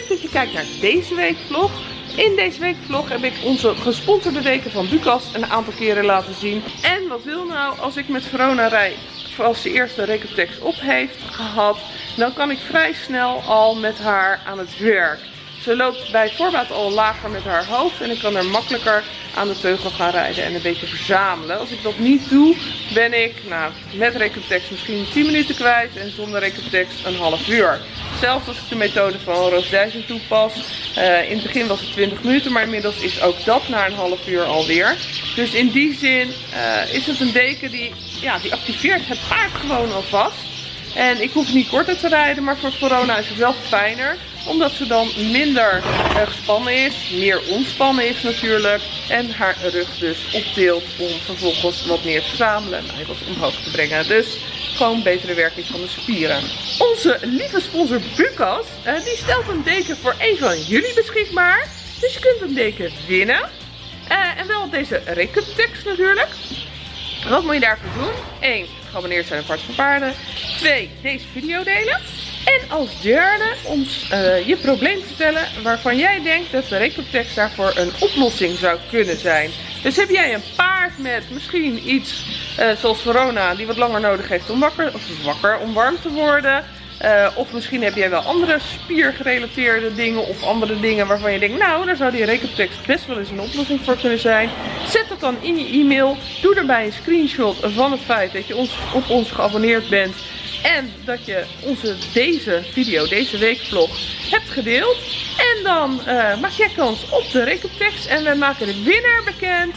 Leuk dat je kijkt naar deze week vlog. In deze week vlog heb ik onze gesponsorde deken van Lucas een aantal keren laten zien. En wat wil nou als ik met Verona rij, als de Recotex op heeft gehad, dan kan ik vrij snel al met haar aan het werk. Ze loopt bij voorbaat al lager met haar hoofd en ik kan er makkelijker aan de teugel gaan rijden en een beetje verzamelen. Als ik dat niet doe, ben ik nou, met Recotex misschien 10 minuten kwijt en zonder Recotex een half uur. Zelfs als ik de methode van Roos Dijssen toepas. Uh, in het begin was het 20 minuten, maar inmiddels is ook dat na een half uur alweer. Dus in die zin uh, is het een deken die, ja, die activeert het paard gewoon alvast. En ik hoef niet korter te rijden, maar voor corona is het wel fijner. Omdat ze dan minder uh, gespannen is, meer ontspannen is natuurlijk. En haar rug dus optilt om vervolgens wat meer te verzamelen en wat omhoog te brengen. Dus gewoon betere werking van de spieren. Onze lieve sponsor Bukas, uh, die stelt een deken voor een van jullie beschikbaar. Dus je kunt een deken winnen. Uh, en wel deze Recotex natuurlijk. Wat moet je daarvoor doen? 1. Geabonneerd zijn op Hart van Paarden. 2. Deze video delen. En als derde ons uh, je probleem vertellen waarvan jij denkt dat de Recotex daarvoor een oplossing zou kunnen zijn. Dus heb jij een paard met misschien iets uh, zoals Verona die wat langer nodig heeft om wakker, of om warm te worden. Uh, of misschien heb jij wel andere spiergerelateerde dingen of andere dingen waarvan je denkt, nou daar zou die Recotex best wel eens een oplossing voor kunnen zijn. Zet dat dan in je e-mail. Doe erbij een screenshot van het feit dat je ons, op ons geabonneerd bent. En dat je onze, deze video, deze weekvlog hebt gedeeld. En dan uh, maak jij kans op de Recotex. En we maken de winnaar bekend.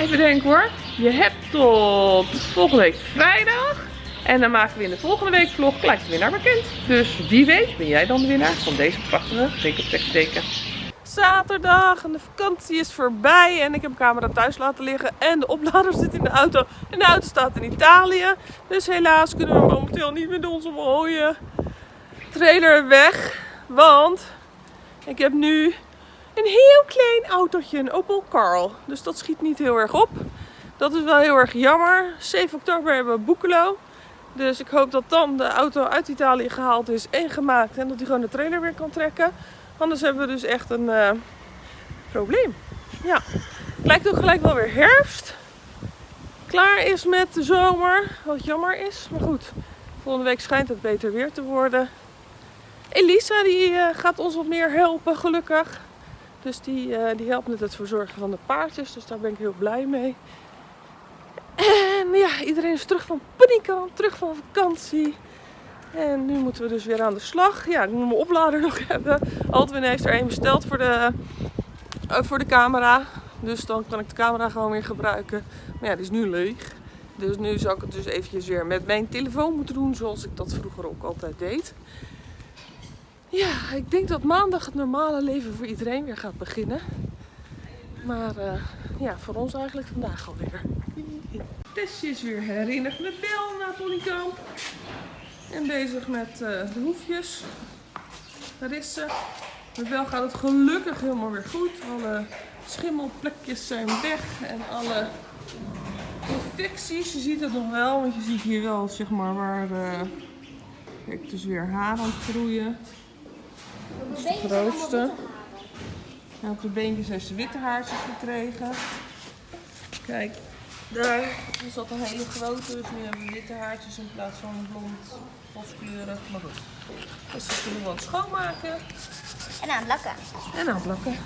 Even denken hoor. Je hebt tot volgende week vrijdag. En dan maken we in de volgende week vlog gelijk de winnaar bekend. Dus wie weet ben jij dan de winnaar van deze prachtige Recotex teken. Zaterdag en de vakantie is voorbij en ik heb mijn camera thuis laten liggen en de oplader zit in de auto en de auto staat in Italië. Dus helaas kunnen we momenteel niet met onze mooie trailer weg, want ik heb nu een heel klein autootje, een Opel Carl. Dus dat schiet niet heel erg op. Dat is wel heel erg jammer. 7 oktober hebben we Boekelo. Dus ik hoop dat dan de auto uit Italië gehaald is en gemaakt en dat hij gewoon de trailer weer kan trekken. Anders hebben we dus echt een uh, probleem. Ja, het lijkt ook gelijk wel weer herfst. Klaar is met de zomer, wat jammer is. Maar goed, volgende week schijnt het beter weer te worden. Elisa die uh, gaat ons wat meer helpen, gelukkig. Dus die, uh, die helpt met het verzorgen van de paardjes. Dus daar ben ik heel blij mee. En ja, iedereen is terug van paniekant, terug van vakantie. En nu moeten we dus weer aan de slag. Ja, ik moet mijn oplader nog hebben. Altwin heeft er een besteld voor de, uh, voor de camera. Dus dan kan ik de camera gewoon weer gebruiken. Maar ja, die is nu leeg. Dus nu zou ik het dus eventjes weer met mijn telefoon moeten doen. Zoals ik dat vroeger ook altijd deed. Ja, ik denk dat maandag het normale leven voor iedereen weer gaat beginnen. Maar uh, ja, voor ons eigenlijk vandaag alweer. Tessje is weer herinnerd met Bel naar Ponykamp. En bezig met uh, de hoefjes. Daar is ze. Met Bel gaat het gelukkig helemaal weer goed. Alle schimmelplekjes zijn weg. En alle infecties. Je ziet het nog wel. Want je ziet hier wel zeg maar waar... Uh, kijk, dus weer haar aan het groeien. Dat is de grootste. En op de beentjes heeft ze witte haartjes gekregen. Kijk, daar is dat een hele grote, dus nu hebben we witte haartjes in plaats van blond, boskleurig. Maar goed, dus dat kunnen we gewoon schoonmaken. En aan het lakken. En aan het lakken.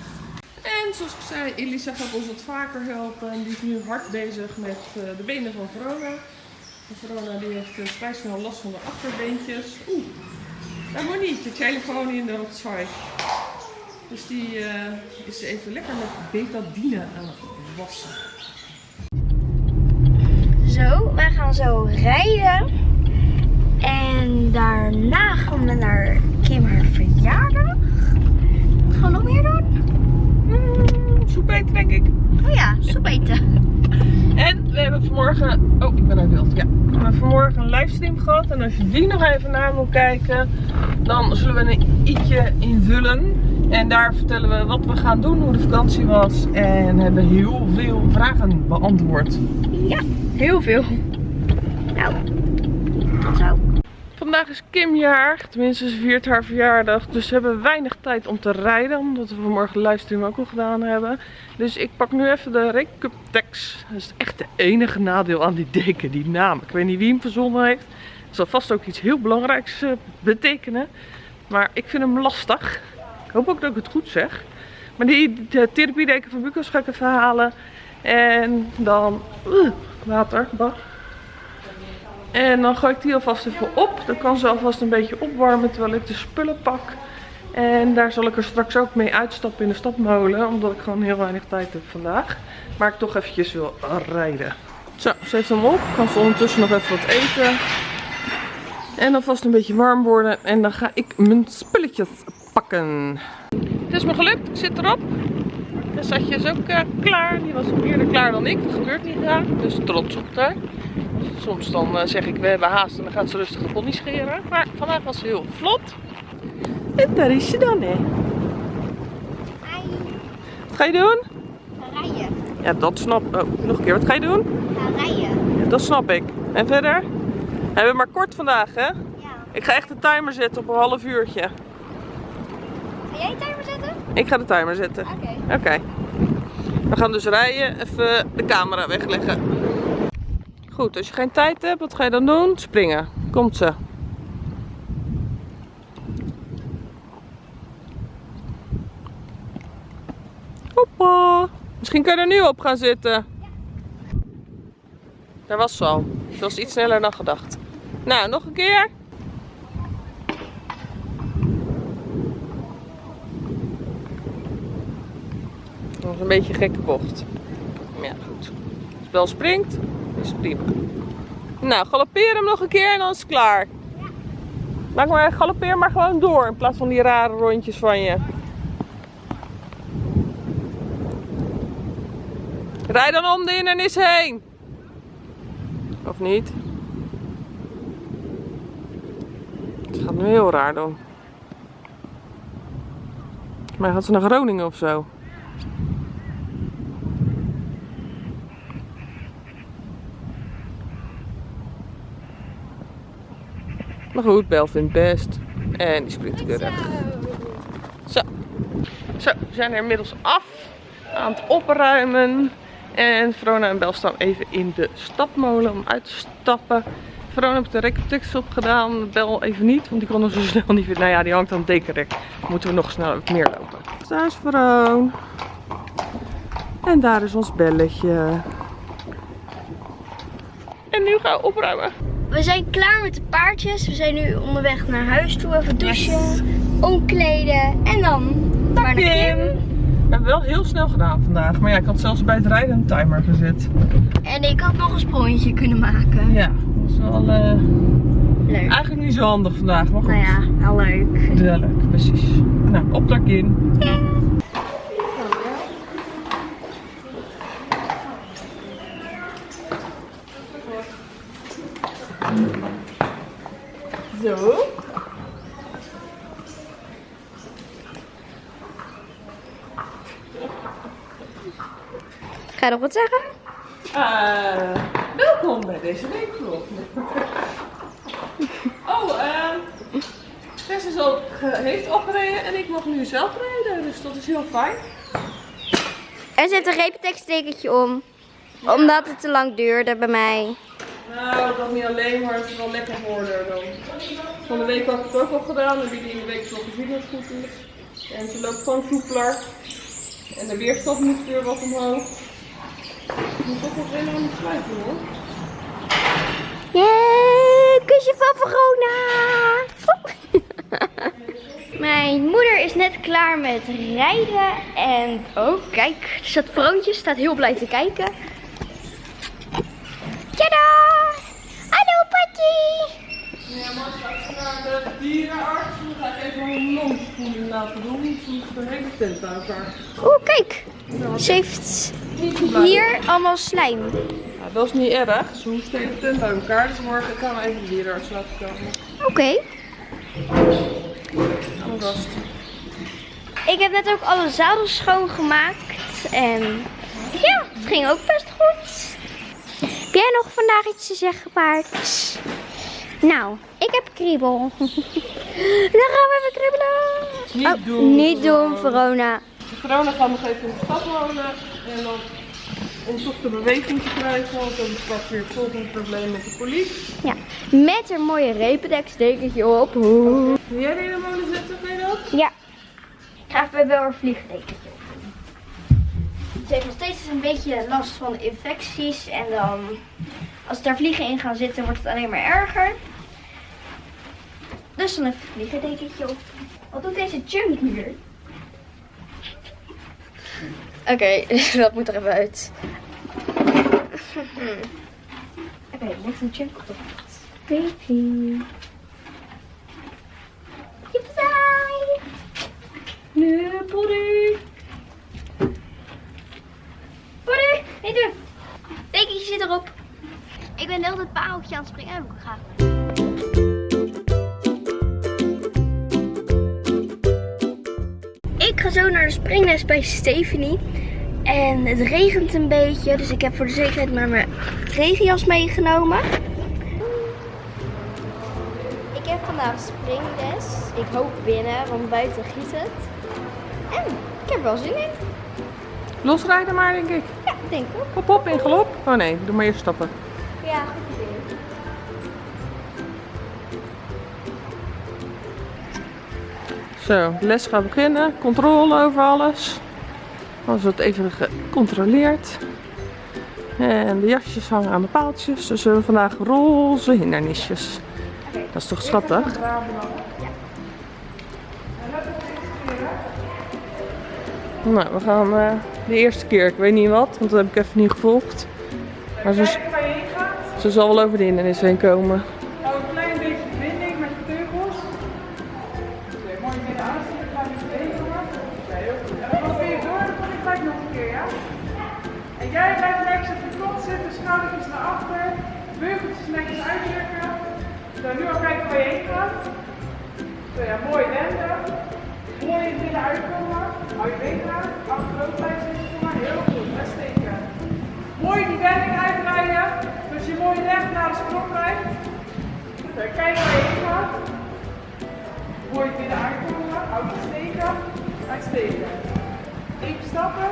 En zoals ik zei, Elisa gaat ons wat vaker helpen. En die is nu hard bezig met uh, de benen van Verona. Verona die heeft uh, vrij snel last van de achterbeentjes. Oeh, daar moet niet, je telefoon in de rotzooi. Dus die uh, is even lekker met betadine aan het wassen. Zo, wij gaan zo rijden. En daarna gaan we naar Kim haar verjaardag. Wat gaan we nog meer doen? Mm, soep eten denk ik. Oh ja, soep eten. En we hebben vanmorgen, oh ik ben uit beeld, ja. We hebben vanmorgen een livestream gehad en als je die nog even na wil kijken, dan zullen we een i'tje invullen. En daar vertellen we wat we gaan doen, hoe de vakantie was en hebben heel veel vragen beantwoord. Ja, heel veel. Nou, tot zo. vandaag is Kim jarig. Tenminste, ze viert haar verjaardag. Dus we hebben weinig tijd om te rijden. Omdat we vanmorgen livestream ook al gedaan hebben. Dus ik pak nu even de Recuptex. Dat is echt de enige nadeel aan die deken, die naam. Ik weet niet wie hem verzonnen heeft. Het zal vast ook iets heel belangrijks uh, betekenen. Maar ik vind hem lastig. Ik hoop ook dat ik het goed zeg. Maar die de therapiedeken van Bukos ga ik even halen. En dan... Water. En dan gooi ik die alvast even op. Dan kan ze alvast een beetje opwarmen terwijl ik de spullen pak. En daar zal ik er straks ook mee uitstappen in de stapmolen. Omdat ik gewoon heel weinig tijd heb vandaag. Maar ik toch eventjes wil rijden. Zo, ze heeft hem op. Kan ze ondertussen nog even wat eten. En dan een beetje warm worden. En dan ga ik mijn spulletjes pakken. Het is me gelukt. Ik zit erop. De zatje is ook uh, klaar. Die was eerder klaar dan ik. Dat gebeurt niet graag. Dus trots op haar. Soms dan uh, zeg ik we hebben haast en dan gaat ze rustig de pony scheren. Maar vandaag was ze heel vlot. En daar is ze dan hè. Hi. Wat ga je doen? Ga rijden. Ja dat snap Oh, nog een keer. Wat ga je doen? Ga rijden. Ja, dat snap ik. En verder? We hebben maar kort vandaag hè. Ja. Ik ga echt de timer zetten op een half uurtje. Ga jij timer? Ik ga de timer zetten. Oké. We gaan dus rijden. Even de camera wegleggen. Goed, als je geen tijd hebt, wat ga je dan doen? Springen. Komt ze. Hoppa. Misschien kan je er nu op gaan zitten. Daar was ze al. Ze was iets sneller dan gedacht. Nou, nog een keer. Was een beetje een gekke bocht. Maar ja, goed. Als wel springt, is het prima. Nou, galoppeer hem nog een keer en dan is het klaar. Maak maar, galoppeer maar gewoon door in plaats van die rare rondjes van je. Rij dan om de hindernis heen. Of niet? Het gaat nu heel raar doen. Maar gaat ze naar Groningen of zo? Maar goed, Bel vindt best. En die springt keurig. Zo. Zo, we zijn er inmiddels af. Aan het opruimen. En Verona en Bel staan even in de stapmolen om uit te stappen. Verona heeft de recaptex opgedaan. Bel even niet, want die kon er zo snel niet vinden. Nou ja, die hangt aan het dekenrek. Moeten we nog snel meer lopen. Daar is Veroon. En daar is ons belletje. En nu gaan we opruimen. We zijn klaar met de paardjes. We zijn nu onderweg naar huis toe. Even douchen, omkleden en dan maar naar Kim. We hebben wel heel snel gedaan vandaag. Maar ja, ik had zelfs bij het rijden een timer gezet. En ik had nog een sprongetje kunnen maken. Ja, dat was wel eh, Leuk. eigenlijk niet zo handig vandaag. Maar goed. Nou ja, wel leuk. Ja, leuk, precies. Nou, op naar Kim. Nog wat zeggen? Eh, welkom bij deze weekvlog. oh, ehm Tess is al, ge- heeft al gereden en ik mag nu zelf rijden, dus dat is heel fijn. En ze heeft een repenteksttekentje om. Omdat het te lang duurde bij mij. Nou, dat niet alleen, maar het is wel lekker geworden dan. Van de week had ik het ook al gedaan, en jullie in de week gezien dat het goed is. En ze loopt gewoon soepeler. En de weerstand moet weer wat omhoog. Ik moet toch nog even aan het sluiten hoor. Yay, kusje van Verona! Mijn moeder is net klaar met rijden en oh kijk, er staat Vroontje, staat heel blij te kijken. Tada! Hallo Patty! Ja, maar straks naar de dierenarts. Dan ga ik even een londspoeling laten doen. Ze moet de hele tent bij elkaar. Oeh, kijk. Ze heeft hier allemaal slijm. Dat is niet erg. Ze hoeft de tent bij elkaar. Dus morgen gaan we even de dierenarts laten komen. Oké. Alvast. Ik heb net ook alle zadels schoongemaakt. En ja, het ging ook best goed. Heb jij nog vandaag iets te zeggen, paard? Nou, ik heb kriebel. Dan gaan we even kriebelen. Niet Oh, doen, Niet doen, Verona. Verona. Gaat nog even in de stad wonen. En dan om toch de beweging te krijgen. Want dan was weer het volgende probleem met de politie. Ja, met een mooie rependekstekertje op. Wil jij de molen je dat? Ja. Ik ga even wel een vliegdekentje op. Ze heeft nog steeds een beetje last van infecties. En dan, als daar vliegen in gaan zitten, wordt het alleen maar erger. Dus dan even een vliegdekentje op. Wat doet deze chunk hier? Oké, dat moet er even uit. Oké, leg een chunk op. Baby. Yippie! Nee, Polly. Poeder, niet doen. Dekentje zit erop. Ik ben heel het pareltje aan het springen. Heb ik ook ga zo naar de springles bij Stephanie. En het regent een beetje, dus ik heb voor de zekerheid maar mijn regenjas meegenomen. Ik heb vandaag springles. Ik hoop winnen, want buiten giet het. En ik heb wel zin in. Losrijden maar, denk ik. Ja, ik denk ook. Hop, hop, in galop. Oh nee, doe maar eerst stappen. Ja, goed Zo, de les gaat beginnen. Controle over alles. Alles wordt even gecontroleerd. En de jasjes hangen aan de paaltjes. Dus we hebben vandaag roze hindernisjes. Dat is toch schattig? Nou, we gaan eh, de eerste keer. Ik weet niet wat, want dat heb ik even niet gevolgd. Maar ze, ze zal wel over de hindernis heen komen. Schoudertjes naar achter, beugeltjes netjes uitdrukken. Zo, nu al kijken waar je heen gaat. Zo ja, mooi wenden. Mooi het midden uitkomen. Hou je been aan, blijven zitten, maar. Heel goed, uitsteken. Mooi die wending uitdraaien, zodat je mooi recht naar de sprong. Zo, kijk waar je heen gaat. Mooi het midden uitkomen, hou je steken, uitsteken. Even stappen.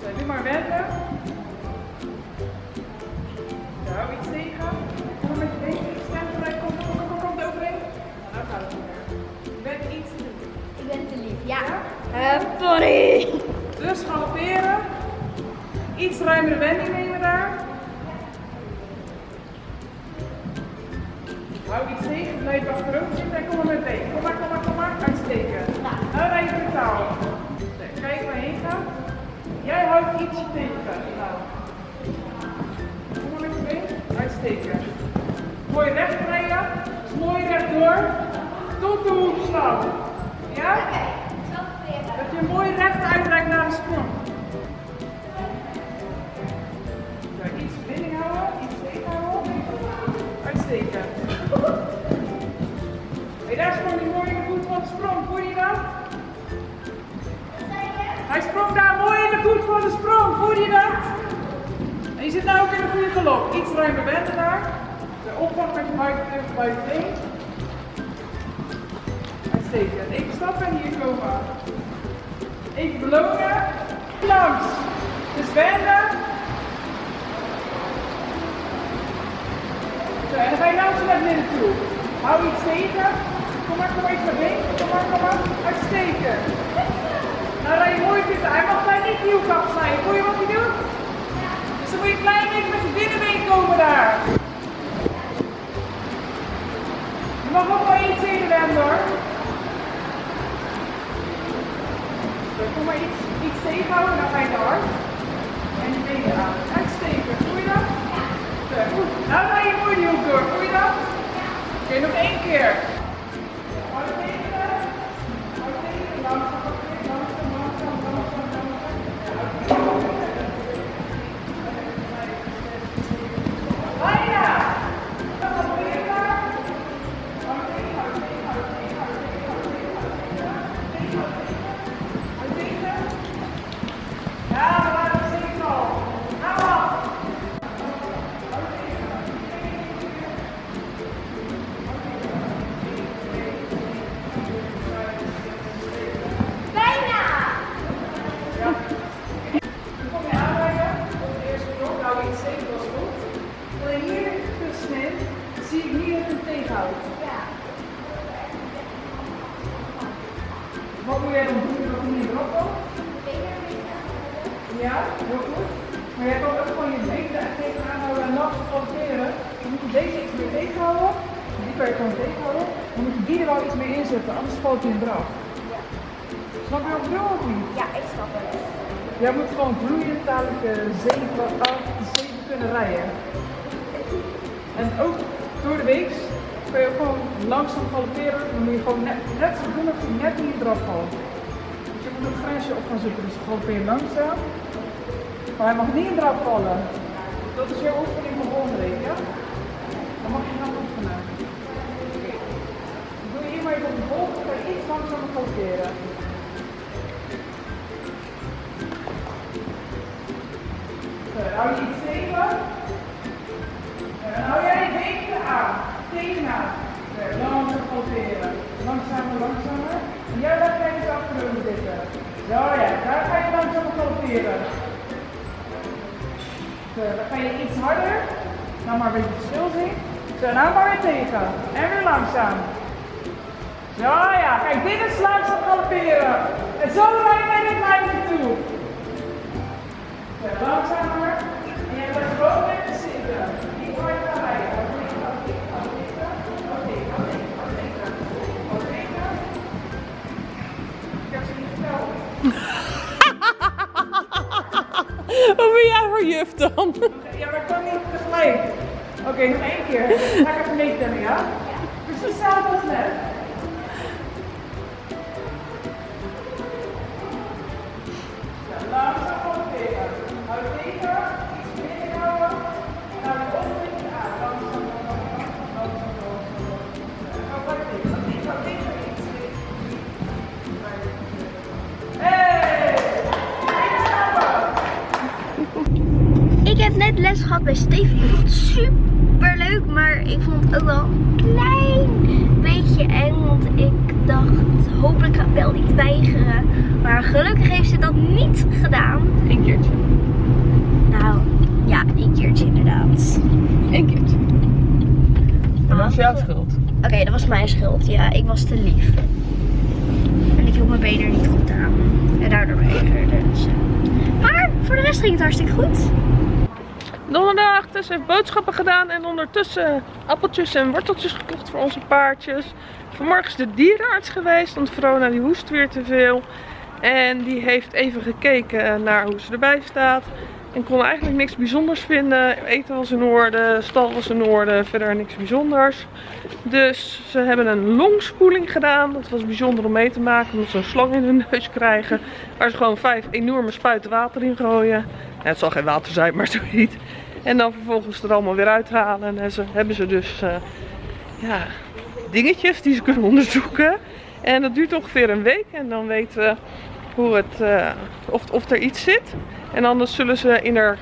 Zo, nu maar wenden. Hou iets tegen. Kom met je been, je stem gelijk, kom, kom, kom, kom, kom er overheen. Nou gaat het weer. Je bent iets te doen. Ik ben te lief, ja. Uh, sorry. Dus galopperen. Iets ruimere wending nemen daar. Daar sprong die mooi in de voet van de sprong. Voel je dat? Hij sprong daar mooi in de voet van de sprong. Voel je dat? En je zit nou ook in een goede galop. Iets ruimer wenden daar. De met je buiten been. Uitstekend. Even stappen en hier komen. Even belonen. Langs. Dus wenden. Zo, en dan ga je langzaam naar binnen toe. Hou iets tegen. Kom maar, kom maar iets naar binnen. Kom maar, kom maar. Uitsteken. Nou rij je mooi zitten. Hij mag daar niet nieuw afsnijden. Voel je wat hij doet? Dus dan moet je klein beetje met je binnenbeen komen daar. Je mag ook wel iets in wenden hoor. Kom maar iets, iets tegenhouden, dan ga je te hard. En je benen aan. Uitsteken, voel je dat? Goed. Nou ga je mooi die hoek door, voel je dat? Oké, nog één keer. Langzaam galopperen. Dan moet je gewoon net, net zo doen of je net niet eraf valt. Dus je moet een grensje op gaan zoeken. Dus galoppeer je langzaam. Maar hij mag niet eraf vallen. Dat is jouw oefening van week, ja? Dan mag je gaan oefenen. Oké. Doe je maar op de volgende, je iets langzamer galopperen. Hou je iets tegen. Zo, dan hou jij je benen aan. Tegenaan. Zo, langzaam galopperen. Langzamer, langzamer. Jij laat jij eens achterover zitten. Zo ja, daar ga je langzaam galopperen. Zo, dan ga je iets harder. Nou maar een beetje stil zien. Zo, nou maar weer tegen. En weer langzaam. Ja, ja, kijk, dit is langzaam galopperen. En zo rij je naar dit lijntje toe. Zo, langzamer. En je blijft gewoon Hoe ben jij voor juf dan? Ja, maar ik kan niet tegelijk. Oké, nog één keer. Ga ik even meetellen, ja? Precies hetzelfde als net. Gehad bij Steven. Ik vond het super leuk, maar ik vond het ook wel een klein beetje eng. Want ik dacht, hopelijk gaat Bel niet weigeren. Maar gelukkig heeft ze dat niet gedaan. Eén keertje. Nou, ja, een keertje inderdaad. Eén keertje. Dat is jouw schuld. Oké, dat was mijn schuld. Ja, ik was te lief. En ik hield mijn benen er niet goed aan. En daardoor weigerde ze. Maar voor de rest ging het hartstikke goed. Donderdag, Tess heeft boodschappen gedaan en ondertussen appeltjes en worteltjes gekocht voor onze paardjes. Vanmorgen is de dierenarts geweest, want Verona die hoest weer te veel. En die heeft even gekeken naar hoe ze erbij staat. En kon eigenlijk niks bijzonders vinden. Eten was in orde, stal was in orde, verder niks bijzonders. Dus ze hebben een longspoeling gedaan. Dat was bijzonder om mee te maken, omdat ze een slang in hun neus krijgen. Waar ze gewoon vijf enorme spuiten water in gooien. Het zal geen water zijn, maar zoiets. En dan vervolgens er allemaal weer uithalen. En ze hebben ze dus eh, ja, dingetjes die ze kunnen onderzoeken. En dat duurt ongeveer een week. En dan weten we hoe het, eh, of, of er iets zit. En anders zullen ze in haar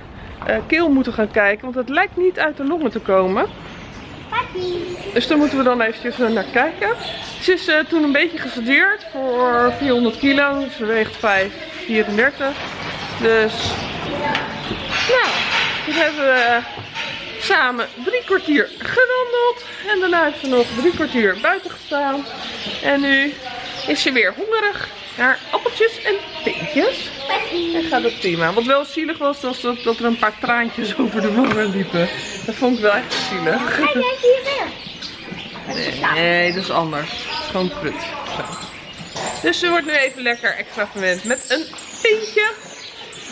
eh, keel moeten gaan kijken. Want het lijkt niet uit de longen te komen. Dus daar moeten we dan eventjes eh, naar kijken. Ze is eh, toen een beetje gestudeerd voor 400 kilo. Ze weegt 5, 34. Dus, nou, toen hebben we samen drie kwartier gewandeld. En daarna heeft ze nog drie kwartier buiten gestaan. En nu is ze weer hongerig naar appeltjes en teentjes. En gaat het prima. Wat wel zielig was, was dat, dat er een paar traantjes over de wangen liepen. Dat vond ik wel echt zielig. Kijk, kijk hier weer. Nee, dat is anders. Het is gewoon prut. Zo. Dus ze wordt nu even lekker extra verwend met een pintje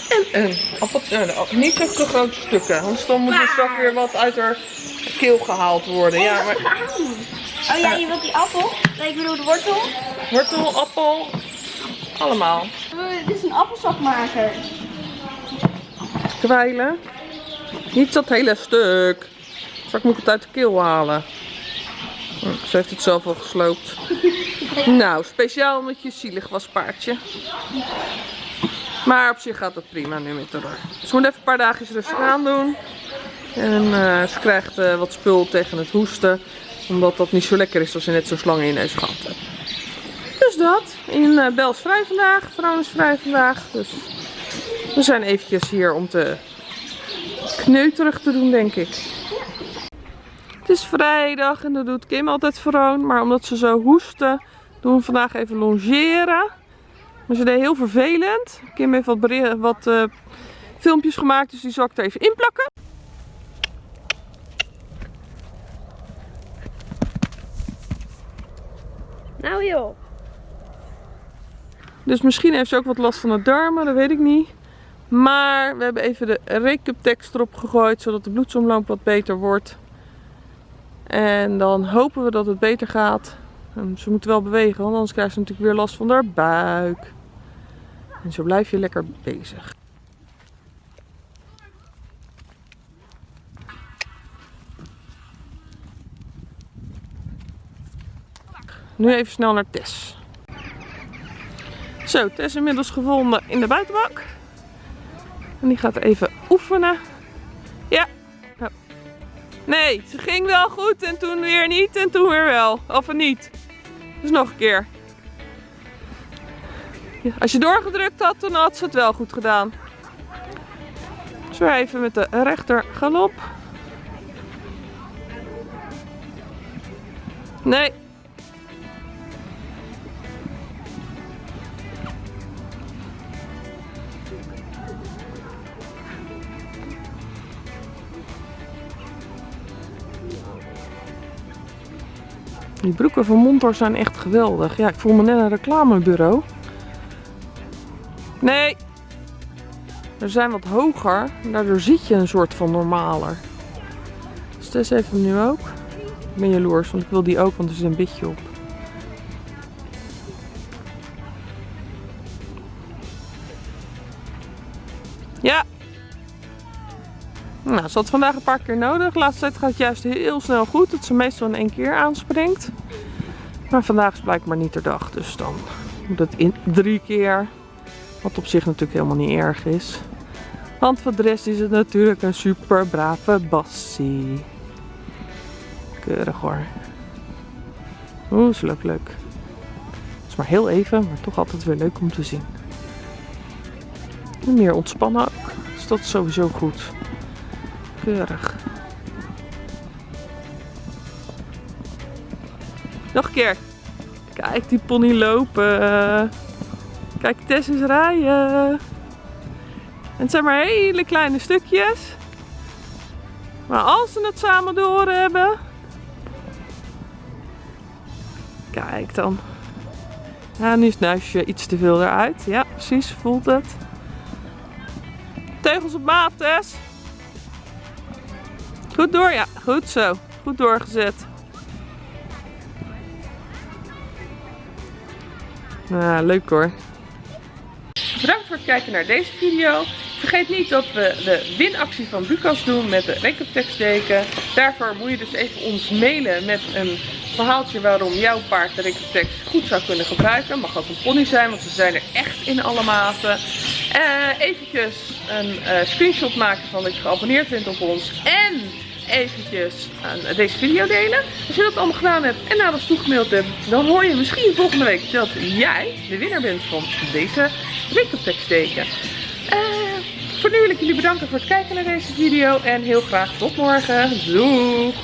en een appeltje. Eh, niet zo te grote stukken, anders dan moet er straks weer wat uit haar keel gehaald worden. Ja, maar Oh ja, je wilt die appel? Nee, ik bedoel de wortel. wortel, appel, allemaal. Uh, dit is een appelsapmaker. Kwijlen. Niet dat hele stuk. Straks moet ik het uit de keel halen. Hm, Ze heeft het zelf al gesloopt. Nou, speciaal omdat je zielig was, paardje. Maar op zich gaat het prima nu met haar. Ze moet even een paar dagen rustig aan doen. En eh, ze krijgt eh, wat spul tegen het hoesten. Omdat dat niet zo lekker is als je net zo'n slang in je neus gehad hebt. Dus dat. In eh Bel is vrij vandaag. Vrouw is vrij vandaag. Dus we zijn eventjes hier om te kneuterig te doen, denk ik. Het is vrijdag en dat doet Kim altijd vroon. Maar omdat ze zo hoesten, doen we vandaag even longeren. Maar ze deed heel vervelend. Kim heeft wat, eh, filmpjes gemaakt, dus die zal ik er even inplakken. Nou joh. Dus misschien heeft ze ook wat last van de darmen, dat weet ik niet. Maar we hebben even de Recuptex erop gegooid, zodat de bloedsomloop wat beter wordt. En dan hopen we dat het beter gaat. En ze moet wel bewegen, want anders krijgt ze natuurlijk weer last van haar buik. En zo blijf je lekker bezig. Nu even snel naar Tess. Zo, Tess inmiddels gevonden in de buitenbak. En die gaat even oefenen. Ja. Nou. Nee, ze ging wel goed en toen weer niet en toen weer wel. Of niet. Dus nog een keer. Als je doorgedrukt had, dan had ze het wel goed gedaan. Dus even met de rechter galop. Nee, Die broeken van Montor zijn echt geweldig. Ja, ik voel me net een reclamebureau. Nee. Er zijn wat hoger. Daardoor ziet je een soort van normaler. Tess heeft hem nu ook. Ik ben jaloers, want ik wil die ook, want er zit een bitje op. Nou, ze had vandaag een paar keer nodig. De laatste tijd gaat het juist heel snel goed. Dat ze meestal in één keer aanspringt. Maar vandaag is blijkbaar niet de dag. Dus dan moet het in drie keer. Wat op zich natuurlijk helemaal niet erg is. Want voor de rest is het natuurlijk een super brave bassie. Keurig hoor. Oeh, is leuk leuk. Het is maar heel even, maar toch altijd weer leuk om te zien. En meer ontspannen ook. Dus dat is sowieso goed. Nog een keer. Kijk die pony lopen. Kijk Tess eens rijden. En het zijn maar hele kleine stukjes. Maar als ze het samen door hebben. Kijk dan. Ja, nu is het nuisje iets te veel eruit. Ja, precies. Voelt het. Teugels op maat, Tess. Goed door, ja. Goed zo. Goed doorgezet. Nou, leuk hoor. Bedankt voor het kijken naar deze video. Vergeet niet dat we de winactie van Bucas doen met de Recaptex deken. Daarvoor moet je dus even ons mailen met een verhaaltje waarom jouw paard de Recaptex goed zou kunnen gebruiken. Mag ook een pony zijn, want ze zijn er echt in alle maten. Uh, eventjes een uh, screenshot maken van dat je geabonneerd bent op ons. En eventjes aan deze video delen. Als je dat allemaal gedaan hebt en naar ons toegemaild hebt, dan hoor je misschien volgende week dat jij de winnaar bent van deze Recaptex teken. Uh, voor nu wil ik jullie bedanken voor het kijken naar deze video en heel graag tot morgen. Doei!